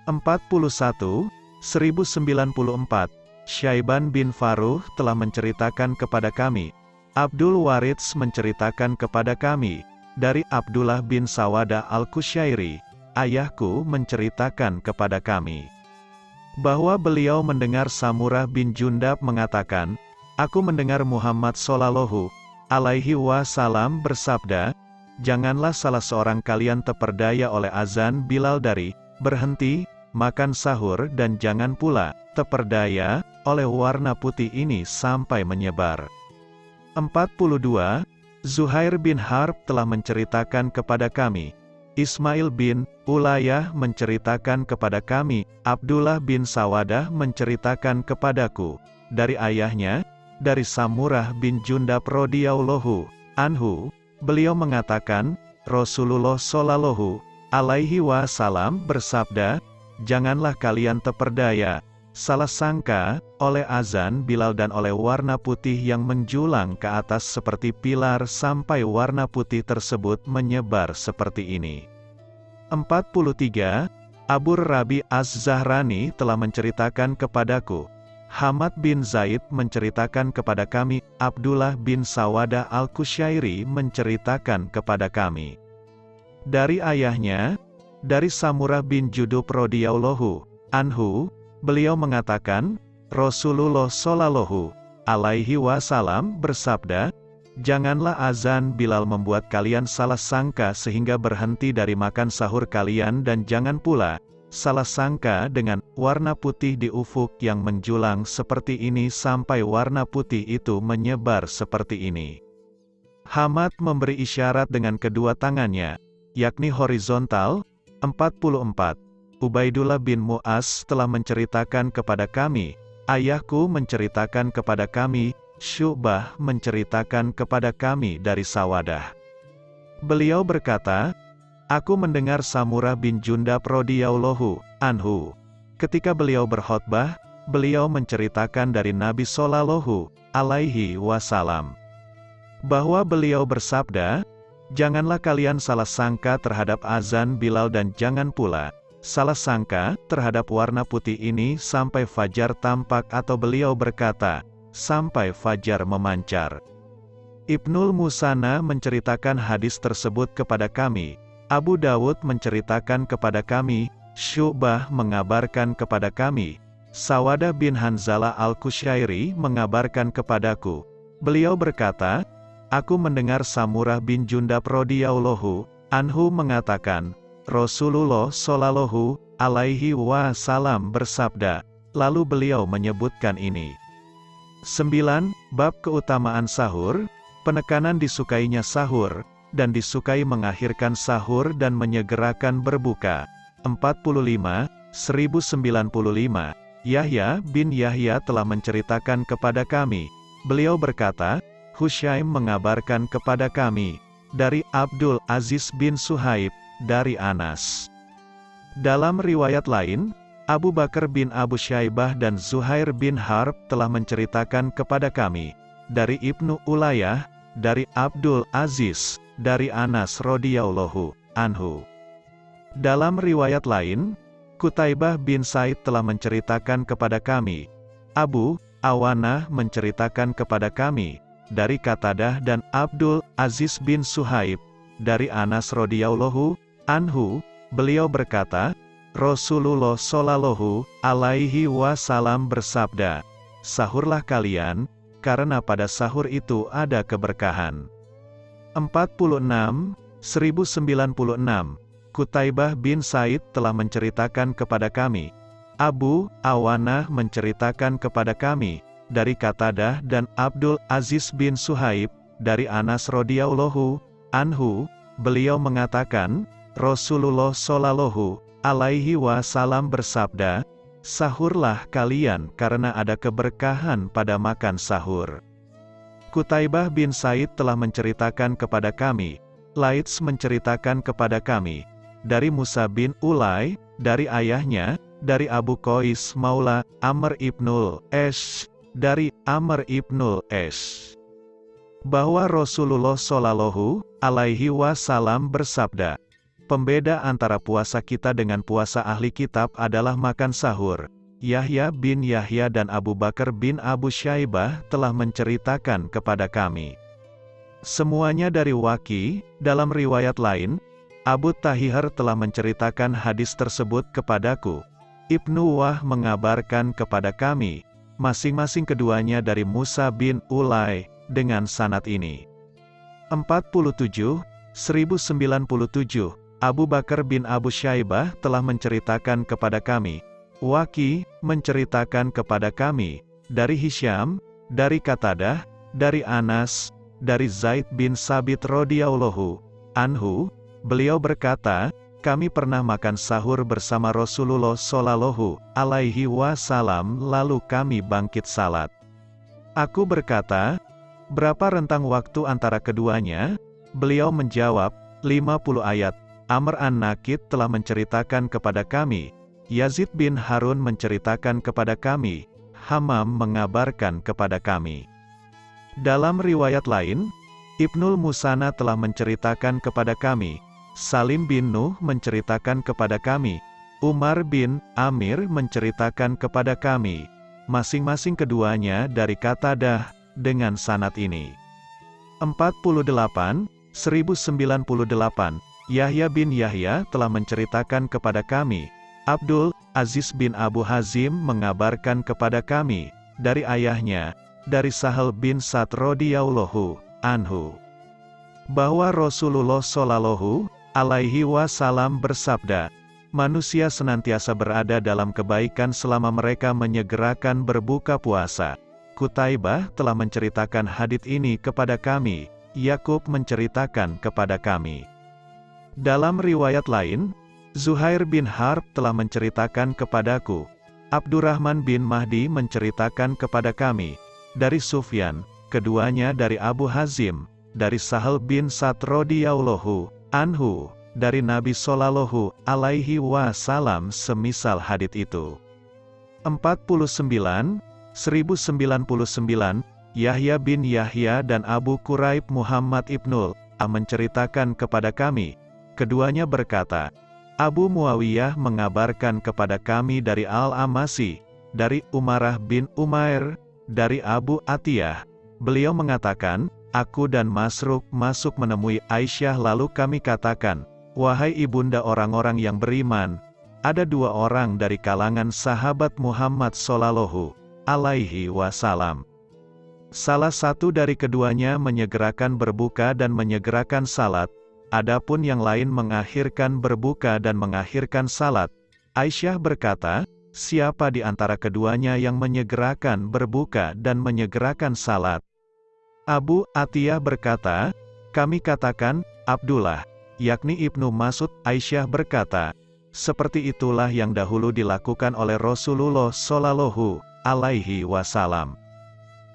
41, 1094, Syaiban bin Faruh telah menceritakan kepada kami, Abdul Waridz menceritakan kepada kami, dari Abdullah bin Sawada al-Kusyairi, ayahku menceritakan kepada kami, bahwa beliau mendengar Samurah bin Jundab mengatakan, Aku mendengar Muhammad Sallallahu alaihi wasallam bersabda, Janganlah salah seorang kalian terperdaya oleh azan Bilal dari berhenti, makan sahur dan jangan pula terperdaya oleh warna putih ini sampai menyebar. 42. Zuhair bin Harb telah menceritakan kepada kami, Ismail bin Ulayah menceritakan kepada kami, Abdullah bin Sawadah menceritakan kepadaku, dari ayahnya, dari Samurah bin Jundab radhiyallahu anhu, beliau mengatakan, Rasulullah shallallahu alaihi wasallam bersabda, "Janganlah kalian terperdaya, salah sangka, oleh azan Bilal dan oleh warna putih yang menjulang ke atas seperti pilar sampai warna putih tersebut menyebar seperti ini." 43. Abu Rabi Az-Zahrani telah menceritakan kepadaku, Hamad bin Zaid menceritakan kepada kami, Abdullah bin Sawada al-Kusyairi menceritakan kepada kami. Dari ayahnya, dari Samurah bin Judub radhiyallahu anhu, beliau mengatakan, Rasulullah shallallahu alaihi wasallam bersabda, Janganlah azan Bilal membuat kalian salah sangka sehingga berhenti dari makan sahur kalian dan jangan pula, Salah sangka dengan warna putih di ufuk yang menjulang seperti ini sampai warna putih itu menyebar seperti ini. Hamad memberi isyarat dengan kedua tangannya, yakni horizontal, 44. Ubaidullah bin Mu'az telah menceritakan kepada kami, ayahku menceritakan kepada kami, Syubah menceritakan kepada kami dari Sawadah. Beliau berkata, Aku mendengar Samurah bin Jundab radhiyallahu anhu. Ketika beliau berkhutbah, beliau menceritakan dari Nabi Sallallahu alaihi wasallam bahwa beliau bersabda, Janganlah kalian salah sangka terhadap azan Bilal dan jangan pula salah sangka terhadap warna putih ini sampai fajar tampak atau beliau berkata, sampai fajar memancar. Ibnul Musana menceritakan hadis tersebut kepada kami, Abu Dawud menceritakan kepada kami, Syubah mengabarkan kepada kami, Sawadah bin Hanzalah al-Kusyairi mengabarkan kepadaku. Beliau berkata, Aku mendengar Samurah bin Jundab radhiyallahu anhu mengatakan, Rasulullah shallallahu alaihi wasallam bersabda, lalu beliau menyebutkan ini. 9. Bab keutamaan sahur, penekanan disukainya sahur, dan disukai mengakhirkan sahur dan menyegerakan berbuka. 45, 1095, Yahya bin Yahya telah menceritakan kepada kami. Beliau berkata, Hushaim mengabarkan kepada kami, dari Abdul Aziz bin Suhaib, dari Anas. Dalam riwayat lain, Abu Bakar bin Abu Syaibah dan Zuhair bin Harb telah menceritakan kepada kami, dari Ibnu Ulayah, dari Abdul Aziz, dari Anas radhiyallahu anhu. Dalam riwayat lain, Kutaibah bin Said telah menceritakan kepada kami, Abu Awanah menceritakan kepada kami, dari Katadah dan Abdul Aziz bin Suhaib, dari Anas radhiyallahu anhu, beliau berkata, Rasulullah shallallahu alaihi wasallam bersabda, Sahurlah kalian, karena pada sahur itu ada keberkahan. 46, 1096, Kutaibah bin Said telah menceritakan kepada kami, Abu Awanah menceritakan kepada kami, dari Katadah dan Abdul Aziz bin Suhaib, dari Anas radhiyallahu anhu, beliau mengatakan, Rasulullah shallallahu alaihi wasallam bersabda, Sahurlah kalian karena ada keberkahan pada makan sahur. Kutaibah bin Said telah menceritakan kepada kami, Laits menceritakan kepada kami, dari Musa bin Ulay, dari ayahnya, dari Abu Qais Maula, Amr ibnul Esh, dari Amr ibnul Esh. Bahwa Rasulullah Shallallahu alaihi wasallam bersabda, Pembeda antara puasa kita dengan puasa ahli kitab adalah makan sahur. Yahya bin Yahya dan Abu Bakar bin Abu Syaibah telah menceritakan kepada kami. Semuanya dari Waki, dalam riwayat lain, Abu Tahihar telah menceritakan hadis tersebut kepadaku. Ibnu Wah mengabarkan kepada kami, masing-masing keduanya dari Musa bin Ulay, dengan sanat ini. 47, 1097, Abu Bakar bin Abu Syaibah telah menceritakan kepada kami. Waki, menceritakan kepada kami, dari Hisham, dari Katadah, dari Anas, dari Zaid bin Sabit radhiyallahu anhu, beliau berkata, kami pernah makan sahur bersama Rasulullah Shallallahu alaihi wasallam lalu kami bangkit salat. Aku berkata, berapa rentang waktu antara keduanya? Beliau menjawab, 50 ayat. Amr an-Nakid telah menceritakan kepada kami, Yazid bin Harun menceritakan kepada kami, Hamam mengabarkan kepada kami. Dalam riwayat lain, Ibnul Musana telah menceritakan kepada kami, Salim bin Nuh menceritakan kepada kami, Umar bin Amir menceritakan kepada kami, masing-masing keduanya dari kata dah, dengan sanat ini. 48, 1098, Yahya bin Yahya telah menceritakan kepada kami, Abdul Aziz bin Abu Hazim mengabarkan kepada kami, dari ayahnya, dari Sahal bin Sa'd radhiyallahu anhu, bahwa Rasulullah shallallahu alaihi wasallam bersabda, manusia senantiasa berada dalam kebaikan selama mereka menyegerakan berbuka puasa. Kutaibah telah menceritakan hadits ini kepada kami, Yakub menceritakan kepada kami. Dalam riwayat lain, Zuhair bin Harb telah menceritakan kepadaku, Abdurrahman bin Mahdi menceritakan kepada kami, dari Sufyan, keduanya dari Abu Hazim, dari Sahal bin radhiyallahu anhu, dari Nabi Sallallahu alaihi wasallam semisal hadit itu. 49, 1099, Yahya bin Yahya dan Abu Quraib Muhammad ibnul, menceritakan kepada kami, Keduanya berkata, Abu Muawiyah mengabarkan kepada kami dari Al-Amasi, dari Umarah bin Umair, dari Abu Atiyah. Beliau mengatakan, Aku dan Masruk masuk menemui Aisyah lalu kami katakan, Wahai ibunda orang-orang yang beriman, ada dua orang dari kalangan sahabat Muhammad Sallallahu alaihi wasallam. Salah satu dari keduanya menyegerakan berbuka dan menyegerakan salat, adapun yang lain mengakhirkan berbuka dan mengakhirkan salat. Aisyah berkata, siapa di antara keduanya yang menyegerakan berbuka dan menyegerakan salat? Abu Atiyah berkata, kami katakan, Abdullah yakni Ibnu Masud, Aisyah berkata, seperti itulah yang dahulu dilakukan oleh Rasulullah Shallallahu alaihi wasallam.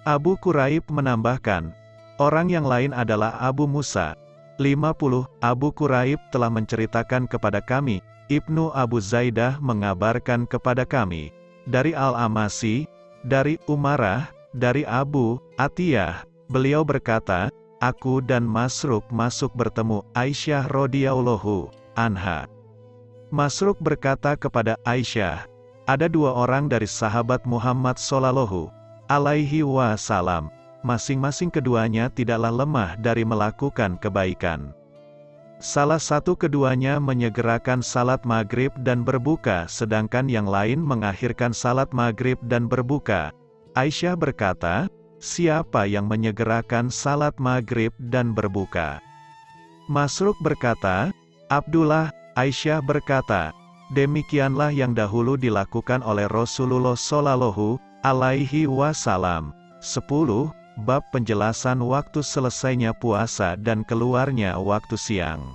Abu Quraib menambahkan, orang yang lain adalah Abu Musa. 50. Abu Quraib telah menceritakan kepada kami, Ibnu Abu Zaidah mengabarkan kepada kami, dari Al-Amasi, dari Umarah, dari Abu Atiyah, beliau berkata, aku dan Masruk masuk bertemu Aisyah radhiyallahu anha. Masruk berkata kepada Aisyah, ada dua orang dari sahabat Muhammad sallallahu alaihi wasallam, masing-masing keduanya tidaklah lemah dari melakukan kebaikan. Salah satu keduanya menyegerakan salat maghrib dan berbuka sedangkan yang lain mengakhirkan salat maghrib dan berbuka. Aisyah berkata, siapa yang menyegerakan salat maghrib dan berbuka. Masruk berkata, Abdullah, Aisyah berkata, demikianlah yang dahulu dilakukan oleh Rasulullah Shallallahu alaihi wasallam. 10. Bab penjelasan waktu selesainya puasa dan keluarnya waktu siang.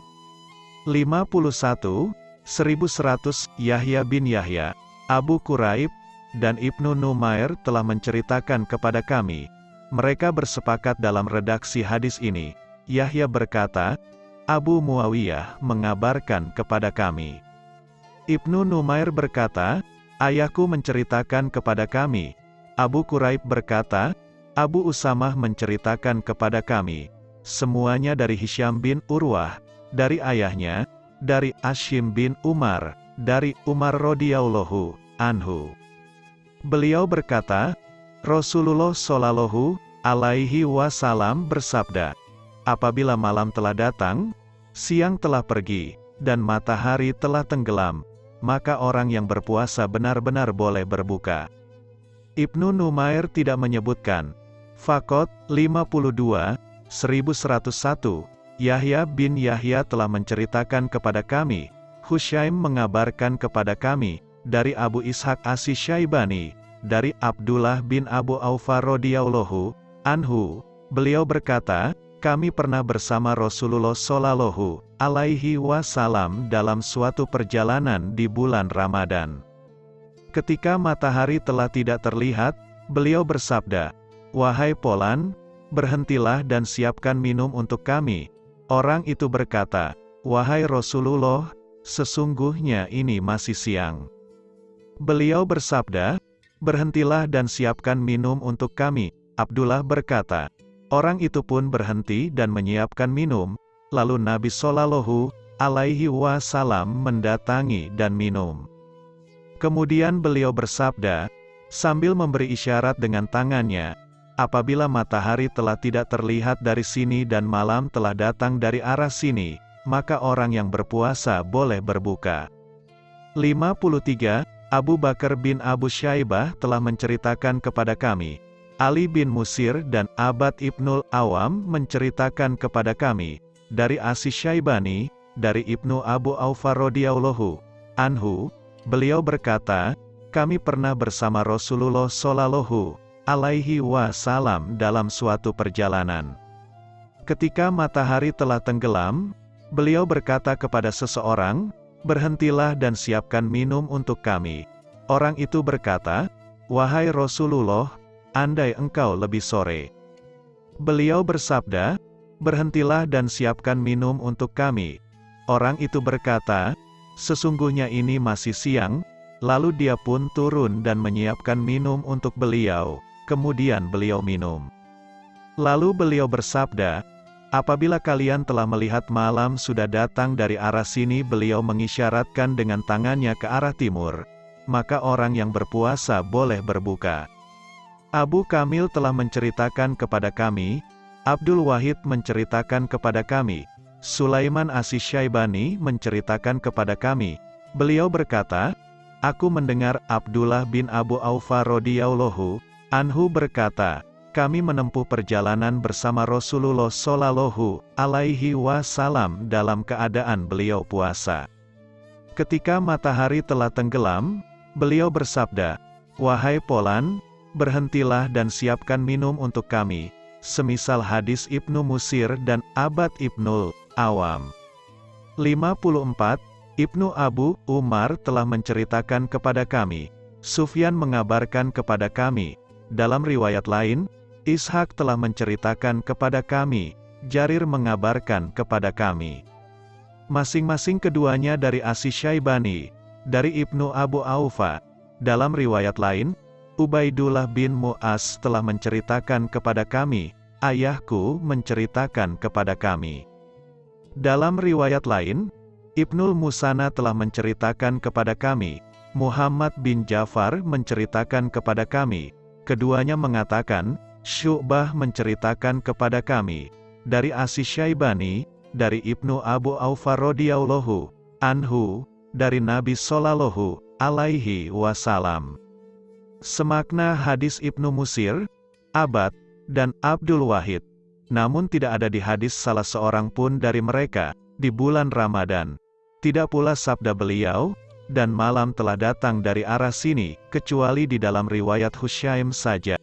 51. 1100 Yahya bin Yahya, Abu Quraib, dan Ibnu Numair telah menceritakan kepada kami, mereka bersepakat dalam redaksi hadis ini. Yahya berkata, Abu Muawiyah mengabarkan kepada kami. Ibnu Numair berkata, Ayahku menceritakan kepada kami. Abu Quraib berkata, Abu Usamah menceritakan kepada kami. Semuanya dari Hisham bin Urwah, dari ayahnya, dari Ashim bin Umar, dari Umar radhiyallahu anhu. Beliau berkata, Rasulullah Shallallahu alaihi wasallam bersabda, "Apabila malam telah datang, siang telah pergi, dan matahari telah tenggelam, maka orang yang berpuasa benar-benar boleh berbuka." Ibnu Numair tidak menyebutkan. Fakot 52 1101 Yahya bin Yahya telah menceritakan kepada kami, Hushaim mengabarkan kepada kami, dari Abu Ishaq Asy Syaibani, dari Abdullah bin Abu Aufa radhiyallahu anhu, beliau berkata, kami pernah bersama Rasulullah Shallallahu alaihi wasallam dalam suatu perjalanan di bulan Ramadan. Ketika matahari telah tidak terlihat, beliau bersabda, "Wahai Polan, berhentilah dan siapkan minum untuk kami." Orang itu berkata, "Wahai Rasulullah, sesungguhnya ini masih siang." Beliau bersabda, Berhentilah dan siapkan minum untuk kami. Abdullah berkata, orang itu pun berhenti dan menyiapkan minum, lalu Nabi Shallallahu alaihi wasallam mendatangi dan minum. Kemudian beliau bersabda, sambil memberi isyarat dengan tangannya, apabila matahari telah tidak terlihat dari sini dan malam telah datang dari arah sini, maka orang yang berpuasa boleh berbuka. 53 Abu Bakar bin Abu Syaibah telah menceritakan kepada kami. Ali bin Musir dan Abad Ibnul Awam menceritakan kepada kami, dari Asi Syaibani, dari Ibnu Abu Aufa radhiyallahu anhu, beliau berkata, kami pernah bersama Rasulullah Shallallahu alaihi wasallam dalam suatu perjalanan. Ketika matahari telah tenggelam, beliau berkata kepada seseorang, berhentilah dan siapkan minum untuk kami. Orang itu berkata, Wahai Rasulullah, andai engkau lebih sore. Beliau bersabda, berhentilah dan siapkan minum untuk kami. Orang itu berkata, sesungguhnya ini masih siang, lalu dia pun turun dan menyiapkan minum untuk beliau, kemudian beliau minum. Lalu beliau bersabda, Apabila kalian telah melihat malam sudah datang dari arah sini beliau mengisyaratkan dengan tangannya ke arah timur, maka orang yang berpuasa boleh berbuka. Abu Kamil telah menceritakan kepada kami, Abdul Wahid menceritakan kepada kami, Sulaiman Asis Syaibani menceritakan kepada kami, beliau berkata, Aku mendengar Abdullah bin Abu Aufa radhiyallahu anhu berkata, kami menempuh perjalanan bersama Rasulullah Shallallahu alaihi wasallam dalam keadaan beliau puasa. Ketika matahari telah tenggelam, beliau bersabda, "Wahai Polan, berhentilah dan siapkan minum untuk kami." Semisal hadis Ibnu Musir dan Abad Ibnul Awam. 54 Ibnu Abu Umar telah menceritakan kepada kami. Sufyan mengabarkan kepada kami. Dalam riwayat lain, Ishak telah menceritakan kepada kami. Jarir mengabarkan kepada kami. Masing-masing keduanya dari Asi Syaibani, dari Ibnu Abu Aufa. Dalam riwayat lain, Ubaidullah bin Mu'az telah menceritakan kepada kami, ayahku menceritakan kepada kami. Dalam riwayat lain, Ibnul Musana telah menceritakan kepada kami, Muhammad bin Jafar menceritakan kepada kami, keduanya mengatakan, Syu'bah menceritakan kepada kami, dari Asis Syaibani, dari Ibnu Abu Aufa radhiyallahu anhu, dari Nabi Sallallahu alaihi wasallam. Semakna hadis Ibnu Musir, Abad, dan Abdul Wahid. Namun tidak ada di hadis salah seorang pun dari mereka, di bulan Ramadan. Tidak pula sabda beliau, dan malam telah datang dari arah sini, kecuali di dalam riwayat Husyaim saja.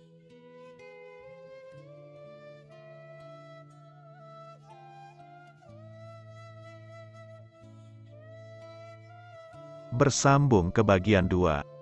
Bersambung ke bagian 2.